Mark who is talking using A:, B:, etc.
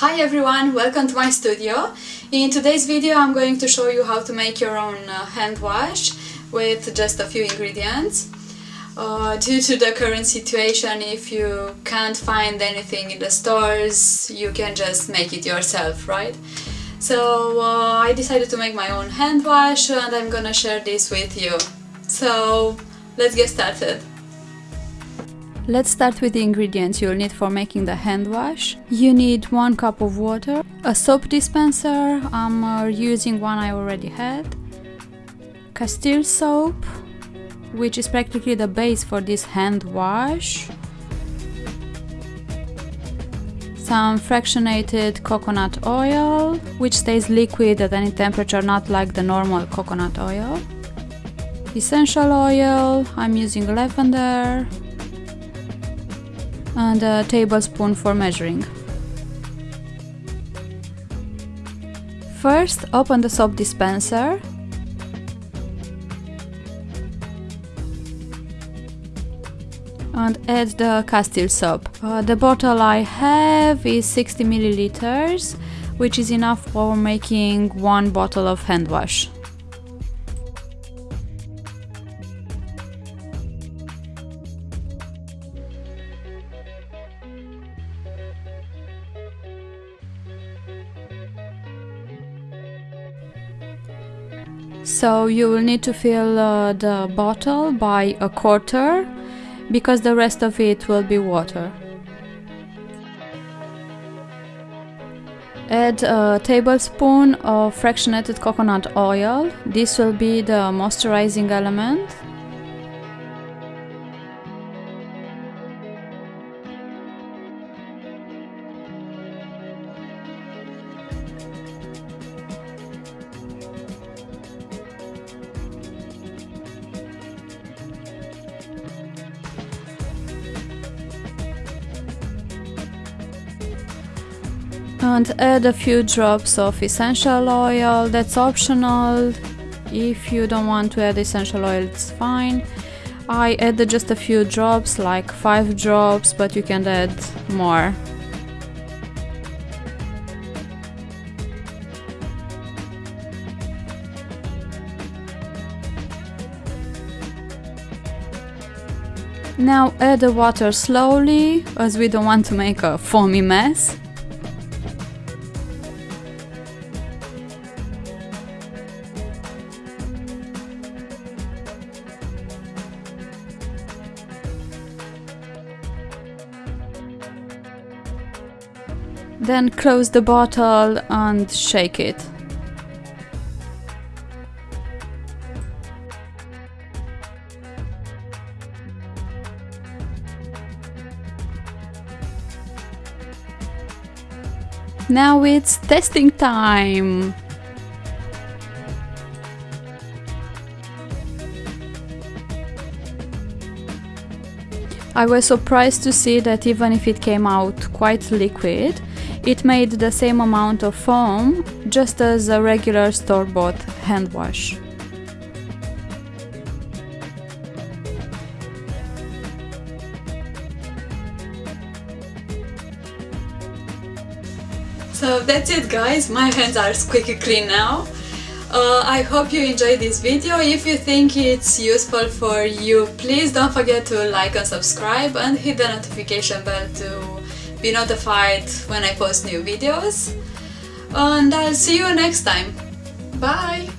A: Hi everyone, welcome to my studio. In today's video I'm going to show you how to make your own uh, hand wash with just a few ingredients. Uh, due to the current situation, if you can't find anything in the stores, you can just make it yourself, right? So uh, I decided to make my own hand wash and I'm gonna share this with you. So let's get started. Let's start with the ingredients you'll need for making the hand wash. You need one cup of water, a soap dispenser, I'm uh, using one I already had, Castile soap, which is practically the base for this hand wash, some fractionated coconut oil, which stays liquid at any temperature, not like the normal coconut oil, essential oil, I'm using lavender, and a tablespoon for measuring. First, open the soap dispenser and add the Castile soap. Uh, the bottle I have is 60 milliliters, which is enough for making one bottle of hand wash. So you will need to fill uh, the bottle by a quarter because the rest of it will be water. Add a tablespoon of fractionated coconut oil. This will be the moisturizing element. And add a few drops of essential oil. That's optional. If you don't want to add essential oil it's fine. I added just a few drops like 5 drops but you can add more. Now add the water slowly as we don't want to make a foamy mess Then close the bottle and shake it. Now it's testing time! I was surprised to see that even if it came out quite liquid, it made the same amount of foam, just as a regular store-bought hand wash. So that's it guys, my hands are squeaky clean now. Uh, I hope you enjoyed this video. If you think it's useful for you, please don't forget to like and subscribe and hit the notification bell to be notified when I post new videos. And I'll see you next time. Bye!